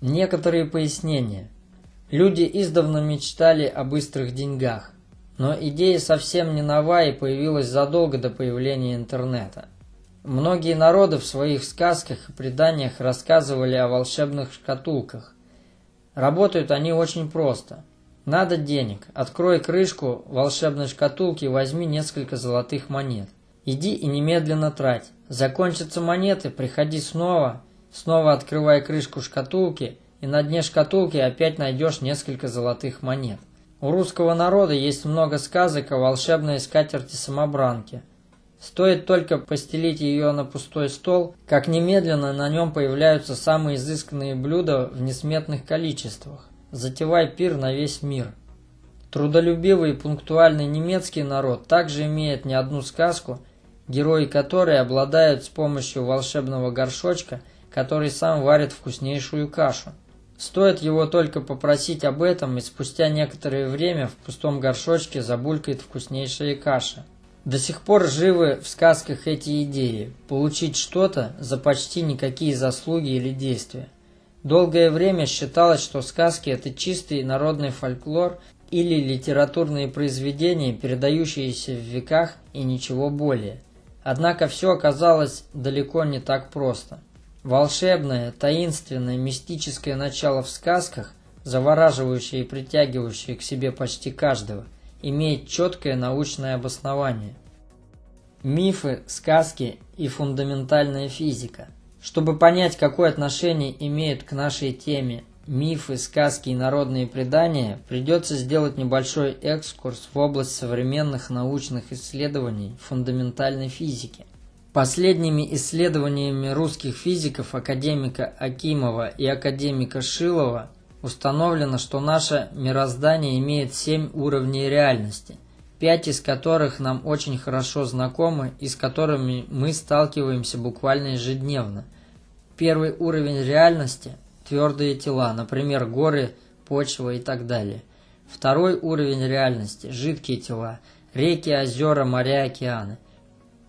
Некоторые пояснения. Люди издавна мечтали о быстрых деньгах, но идея совсем не нова и появилась задолго до появления интернета. Многие народы в своих сказках и преданиях рассказывали о волшебных шкатулках. Работают они очень просто. Надо денег. Открой крышку волшебной шкатулки и возьми несколько золотых монет. Иди и немедленно трать. Закончатся монеты, приходи снова, снова открывай крышку шкатулки, и на дне шкатулки опять найдешь несколько золотых монет. У русского народа есть много сказок о волшебной скатерти-самобранке. Стоит только постелить ее на пустой стол, как немедленно на нем появляются самые изысканные блюда в несметных количествах. Затевай пир на весь мир. Трудолюбивый и пунктуальный немецкий народ также имеет не одну сказку, герои которой обладают с помощью волшебного горшочка, который сам варит вкуснейшую кашу. Стоит его только попросить об этом, и спустя некоторое время в пустом горшочке забулькает вкуснейшая каша. До сих пор живы в сказках эти идеи – получить что-то за почти никакие заслуги или действия. Долгое время считалось, что сказки – это чистый народный фольклор или литературные произведения, передающиеся в веках и ничего более. Однако все оказалось далеко не так просто. Волшебное, таинственное, мистическое начало в сказках, завораживающее и притягивающее к себе почти каждого – имеет четкое научное обоснование. Мифы, сказки и фундаментальная физика. Чтобы понять, какое отношение имеют к нашей теме мифы, сказки и народные предания, придется сделать небольшой экскурс в область современных научных исследований фундаментальной физики. Последними исследованиями русских физиков академика Акимова и академика Шилова установлено, что наше мироздание имеет семь уровней реальности, пять из которых нам очень хорошо знакомы и с которыми мы сталкиваемся буквально ежедневно. Первый уровень реальности – твердые тела, например, горы, почва и так далее. Второй уровень реальности – жидкие тела, реки, озера, моря, океаны.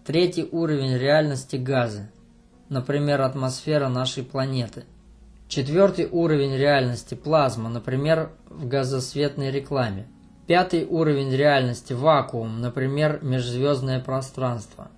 Третий уровень реальности – газы, например, атмосфера нашей планеты – Четвертый уровень реальности – плазма, например, в газосветной рекламе. Пятый уровень реальности – вакуум, например, межзвездное пространство.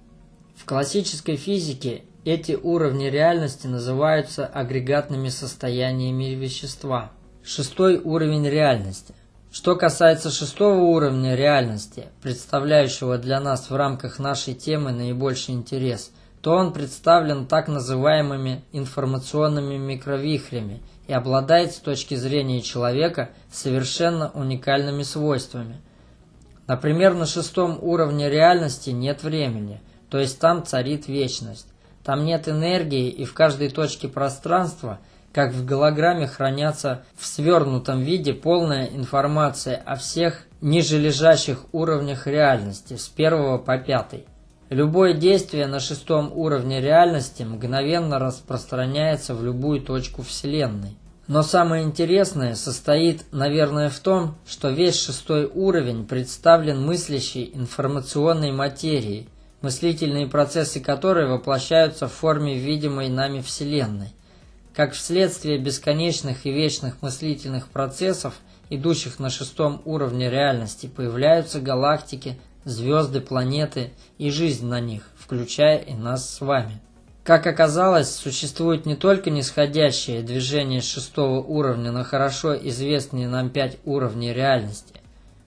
В классической физике эти уровни реальности называются агрегатными состояниями вещества. Шестой уровень реальности. Что касается шестого уровня реальности, представляющего для нас в рамках нашей темы наибольший интерес – то он представлен так называемыми информационными микровихрями и обладает с точки зрения человека совершенно уникальными свойствами. Например, на шестом уровне реальности нет времени, то есть там царит вечность. Там нет энергии и в каждой точке пространства, как в голограмме, хранятся в свернутом виде полная информация о всех ниже лежащих уровнях реальности с первого по пятый. Любое действие на шестом уровне реальности мгновенно распространяется в любую точку Вселенной. Но самое интересное состоит, наверное, в том, что весь шестой уровень представлен мыслящей информационной материей, мыслительные процессы которой воплощаются в форме видимой нами Вселенной. Как вследствие бесконечных и вечных мыслительных процессов, идущих на шестом уровне реальности, появляются галактики, звезды, планеты и жизнь на них, включая и нас с вами. Как оказалось, существует не только нисходящее движение шестого уровня на хорошо известные нам пять уровней реальности,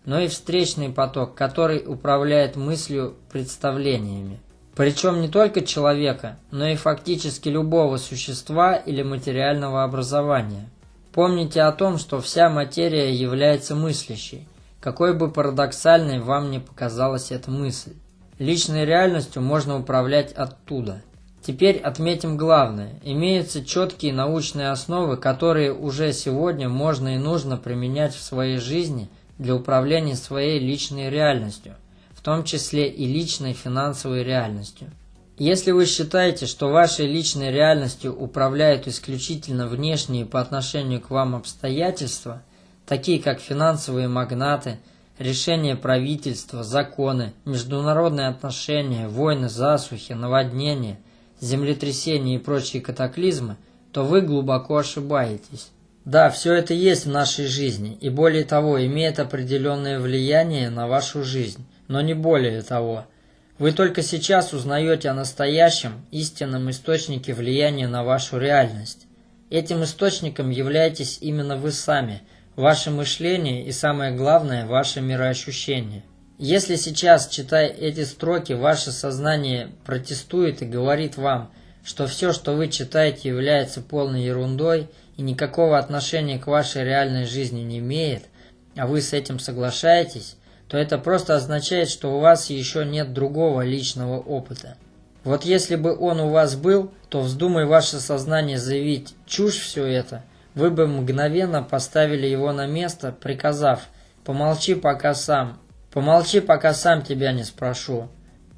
но и встречный поток, который управляет мыслью представлениями. Причем не только человека, но и фактически любого существа или материального образования. Помните о том, что вся материя является мыслящей, какой бы парадоксальной вам ни показалась эта мысль. Личной реальностью можно управлять оттуда. Теперь отметим главное. Имеются четкие научные основы, которые уже сегодня можно и нужно применять в своей жизни для управления своей личной реальностью, том числе и личной финансовой реальностью. Если вы считаете, что вашей личной реальностью управляют исключительно внешние по отношению к вам обстоятельства – такие как финансовые магнаты, решения правительства, законы, международные отношения, войны, засухи, наводнения, землетрясения и прочие катаклизмы, то вы глубоко ошибаетесь. Да, все это есть в нашей жизни, и более того, имеет определенное влияние на вашу жизнь, но не более того. Вы только сейчас узнаете о настоящем, истинном источнике влияния на вашу реальность. Этим источником являетесь именно вы сами, ваше мышление и, самое главное, ваше мироощущение. Если сейчас, читая эти строки, ваше сознание протестует и говорит вам, что все, что вы читаете, является полной ерундой – и никакого отношения к вашей реальной жизни не имеет, а вы с этим соглашаетесь, то это просто означает, что у вас еще нет другого личного опыта. Вот если бы он у вас был, то вздумай ваше сознание заявить «чушь все это», вы бы мгновенно поставили его на место, приказав «помолчи пока сам, помолчи пока сам тебя не спрошу».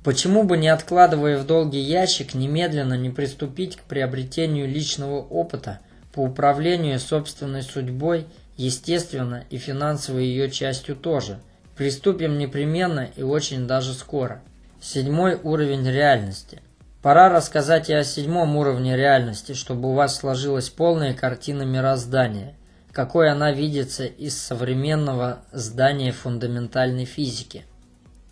Почему бы не откладывая в долгий ящик, немедленно не приступить к приобретению личного опыта – по управлению собственной судьбой, естественно, и финансовой ее частью тоже. Приступим непременно и очень даже скоро. Седьмой уровень реальности. Пора рассказать и о седьмом уровне реальности, чтобы у вас сложилась полная картина мироздания, какой она видится из современного здания фундаментальной физики.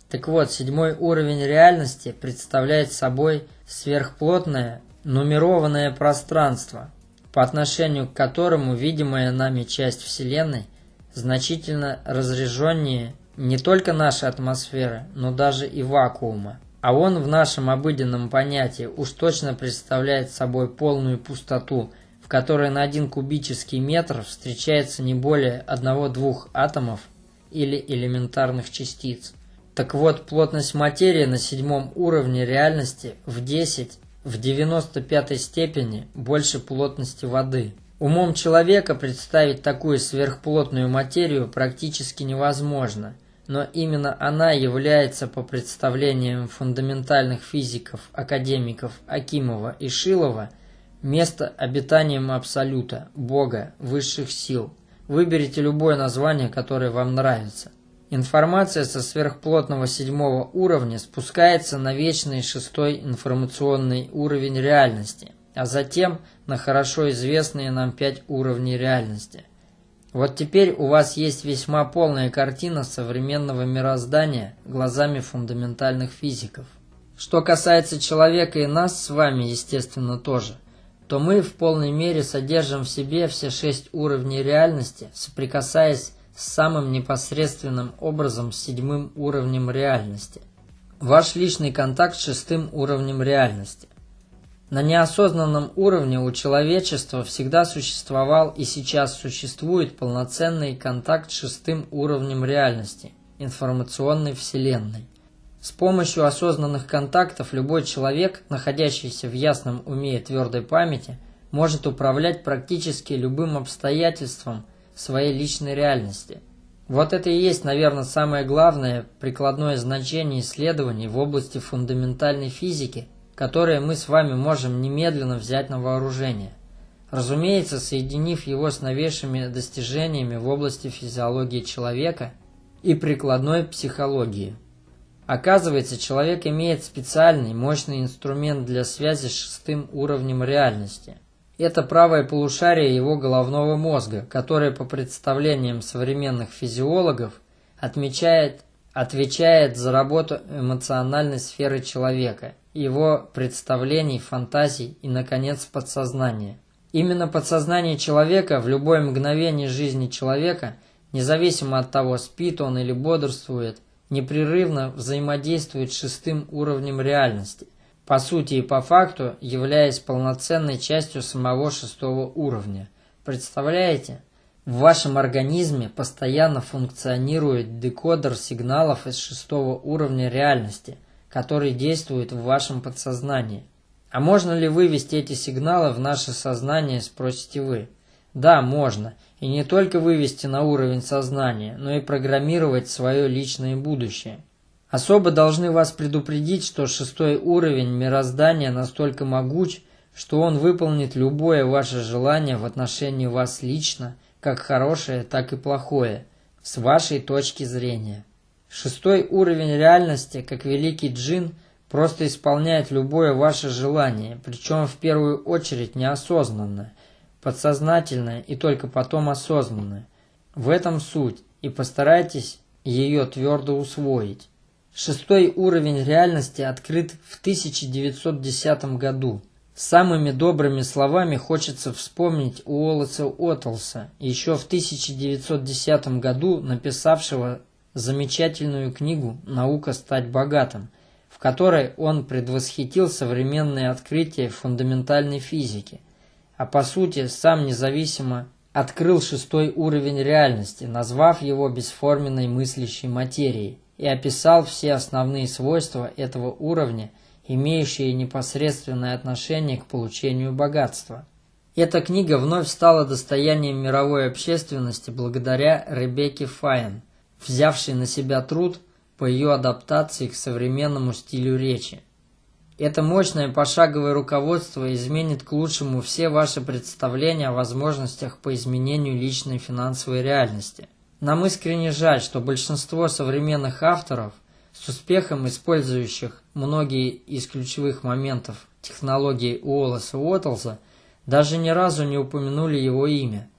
Так вот, седьмой уровень реальности представляет собой сверхплотное нумерованное пространство, по отношению к которому видимая нами часть Вселенной значительно разряженнее не только нашей атмосферы, но даже и вакуума. А он в нашем обыденном понятии уж точно представляет собой полную пустоту, в которой на один кубический метр встречается не более одного-двух атомов или элементарных частиц. Так вот, плотность материи на седьмом уровне реальности в 10 в 95 степени больше плотности воды. Умом человека представить такую сверхплотную материю практически невозможно, но именно она является по представлениям фундаментальных физиков, академиков Акимова и Шилова место обитанием Абсолюта, Бога, высших сил. Выберите любое название, которое вам нравится. Информация со сверхплотного седьмого уровня спускается на вечный шестой информационный уровень реальности, а затем на хорошо известные нам пять уровней реальности. Вот теперь у вас есть весьма полная картина современного мироздания глазами фундаментальных физиков. Что касается человека и нас с вами, естественно, тоже, то мы в полной мере содержим в себе все шесть уровней реальности, соприкасаясь самым непосредственным образом с седьмым уровнем реальности. Ваш личный контакт с шестым уровнем реальности. На неосознанном уровне у человечества всегда существовал и сейчас существует полноценный контакт с шестым уровнем реальности – информационной вселенной. С помощью осознанных контактов любой человек, находящийся в ясном уме и твердой памяти, может управлять практически любым обстоятельством – своей личной реальности. Вот это и есть, наверное, самое главное прикладное значение исследований в области фундаментальной физики, которое мы с вами можем немедленно взять на вооружение. Разумеется, соединив его с новейшими достижениями в области физиологии человека и прикладной психологии. Оказывается, человек имеет специальный мощный инструмент для связи с шестым уровнем реальности – это правое полушарие его головного мозга, которое по представлениям современных физиологов отмечает, отвечает за работу эмоциональной сферы человека, его представлений, фантазий и, наконец, подсознания. Именно подсознание человека в любое мгновение жизни человека, независимо от того, спит он или бодрствует, непрерывно взаимодействует с шестым уровнем реальности, по сути и по факту являясь полноценной частью самого шестого уровня. Представляете? В вашем организме постоянно функционирует декодер сигналов из шестого уровня реальности, который действует в вашем подсознании. А можно ли вывести эти сигналы в наше сознание, спросите вы? Да, можно. И не только вывести на уровень сознания, но и программировать свое личное будущее. Особо должны вас предупредить, что шестой уровень мироздания настолько могуч, что он выполнит любое ваше желание в отношении вас лично, как хорошее, так и плохое, с вашей точки зрения. Шестой уровень реальности, как великий джин, просто исполняет любое ваше желание, причем в первую очередь неосознанно. подсознательное и только потом осознанное. В этом суть, и постарайтесь ее твердо усвоить. Шестой уровень реальности открыт в 1910 году. Самыми добрыми словами хочется вспомнить Уоллеса Отлса, еще в 1910 году написавшего замечательную книгу «Наука стать богатым», в которой он предвосхитил современные открытия фундаментальной физики, а по сути сам независимо открыл шестой уровень реальности, назвав его бесформенной мыслящей материей, и описал все основные свойства этого уровня, имеющие непосредственное отношение к получению богатства. Эта книга вновь стала достоянием мировой общественности благодаря Ребекке Файн, взявшей на себя труд по ее адаптации к современному стилю речи. Это мощное пошаговое руководство изменит к лучшему все ваши представления о возможностях по изменению личной финансовой реальности. Нам искренне жаль, что большинство современных авторов, с успехом использующих многие из ключевых моментов технологии Уоллеса Уоттлза, даже ни разу не упомянули его имя.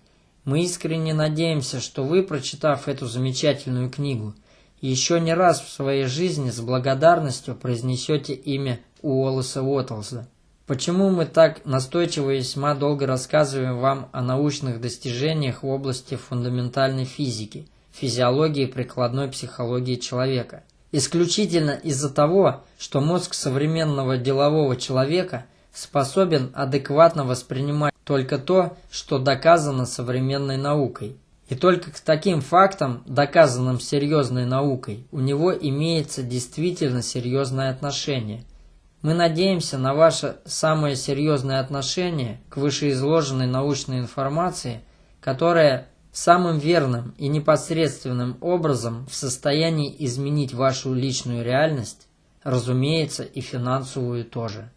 Мы искренне надеемся, что вы, прочитав эту замечательную книгу, еще не раз в своей жизни с благодарностью произнесете имя Уоллеса Уоттлса. Почему мы так настойчиво и весьма долго рассказываем вам о научных достижениях в области фундаментальной физики, физиологии и прикладной психологии человека? Исключительно из-за того, что мозг современного делового человека способен адекватно воспринимать только то, что доказано современной наукой. И только к таким фактам, доказанным серьезной наукой, у него имеется действительно серьезное отношение – мы надеемся на ваше самое серьезное отношение к вышеизложенной научной информации, которая самым верным и непосредственным образом в состоянии изменить вашу личную реальность, разумеется, и финансовую тоже.